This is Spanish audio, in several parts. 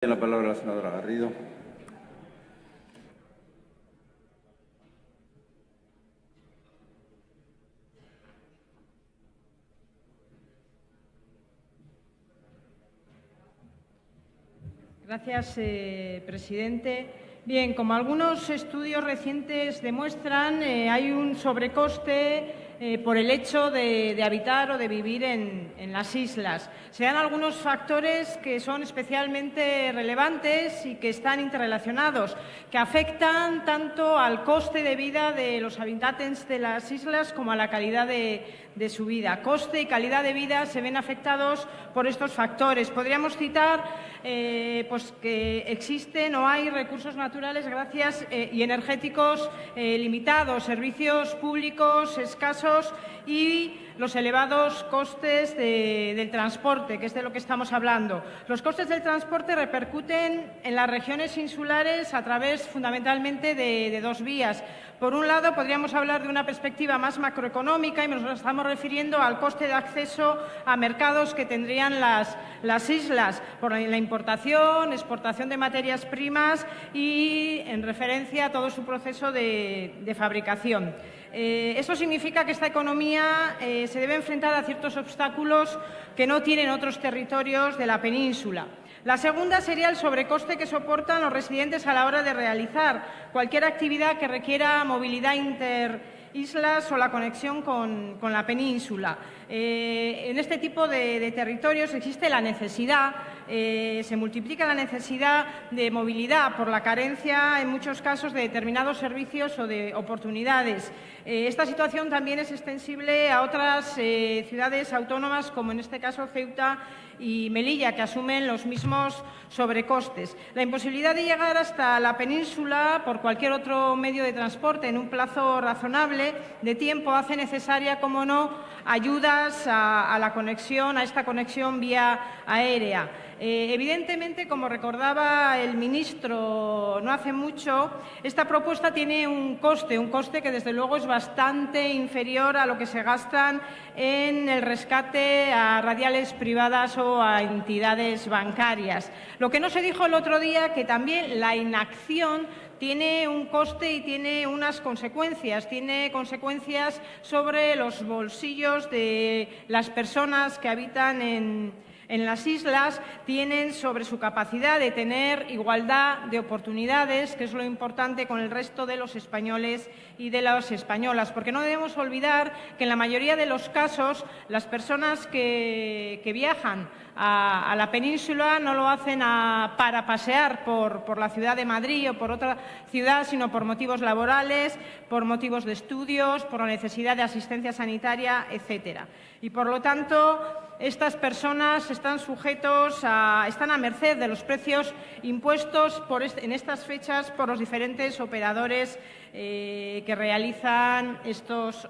Tiene la palabra la senadora Garrido. Gracias, eh, presidente. Bien, como algunos estudios recientes demuestran, eh, hay un sobrecoste eh, por el hecho de, habitar o de vivir en, las islas. Se dan algunos factores que son especialmente relevantes y que están interrelacionados, que afectan tanto al coste de vida de los habitantes de las islas como a la calidad de, su vida. Coste y calidad de vida se ven afectados por estos factores. Podríamos citar eh, pues que existen o hay recursos naturales gracias, eh, y energéticos limitados, servicios públicos escasos y los elevados costes del transporte, que es de lo que estamos hablando. Los costes del transporte repercuten en las regiones insulares a través fundamentalmente de, dos vías. Por un lado, podríamos hablar de una perspectiva más macroeconómica y nos estamos refiriendo al coste de acceso a mercados que tendrían las, islas por la importación, exportación de materias primas y en referencia a todo su proceso de, fabricación. Eh, eso significa que esta economía eh, se debe enfrentar a ciertos obstáculos que no tienen otros territorios de la península. La segunda sería el sobrecoste que soportan los residentes a la hora de realizar cualquier actividad que requiera movilidad interislas o la conexión con, la península. Eh, en este tipo de, territorios existe la necesidad, eh, se multiplica la necesidad de movilidad por la carencia, en muchos casos, de determinados servicios o de oportunidades. Eh, esta situación también es extensible a otras ciudades autónomas, como en este caso Ceuta y Melilla, que asumen los mismos sobrecostes. La imposibilidad de llegar hasta la península por cualquier otro medio de transporte en un plazo razonable de tiempo hace necesaria, como no, ayudas a, la conexión, a esta conexión vía aérea. Eh, evidentemente, como recordaba el ministro no hace mucho, esta propuesta tiene un coste, un coste que desde luego es bastante inferior a lo que se gastan en el rescate a radiales privadas o a entidades bancarias. Lo que no se dijo el otro día, que también la inacción tiene un coste y tiene unas consecuencias. Tiene consecuencias sobre los bolsillos de las personas que habitan en, en las islas tienen sobre su capacidad de tener igualdad de oportunidades, que es lo importante con el resto de los españoles y de las españolas, porque no debemos olvidar que en la mayoría de los casos las personas que, viajan a, la península no lo hacen para pasear por, por la ciudad de Madrid o por otra ciudad, sino por motivos laborales, por motivos de estudios, por la necesidad de asistencia sanitaria, etcétera. Y, por lo tanto, estas personas están sujetos a, están a merced de los precios impuestos en estas fechas por los diferentes operadores eh, que realizan estos,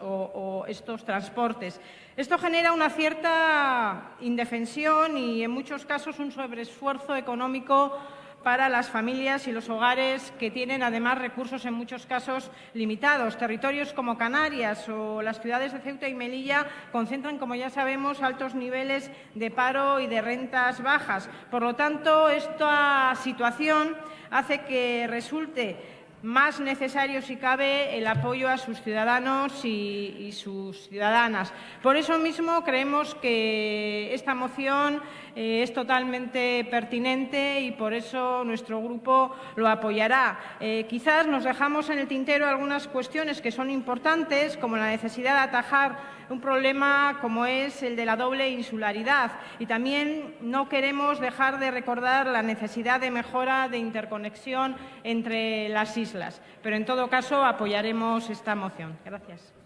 estos transportes. Esto genera una cierta indefensión y, en muchos casos, un sobreesfuerzo económico para las familias y los hogares que tienen además recursos en muchos casos limitados. Territorios como Canarias o las ciudades de Ceuta y Melilla concentran, como ya sabemos, altos niveles de paro y de rentas bajas. Por lo tanto, esta situación hace que resulte más necesario, si cabe, el apoyo a sus ciudadanos y, sus ciudadanas. Por eso mismo creemos que esta moción eh, es totalmente pertinente y por eso nuestro grupo lo apoyará. Eh, quizás nos dejamos en el tintero algunas cuestiones que son importantes, como la necesidad de atajar un problema como es el de la doble insularidad. Y también no queremos dejar de recordar la necesidad de mejora de interconexión entre las islas. Pero, en todo caso, apoyaremos esta moción. Gracias.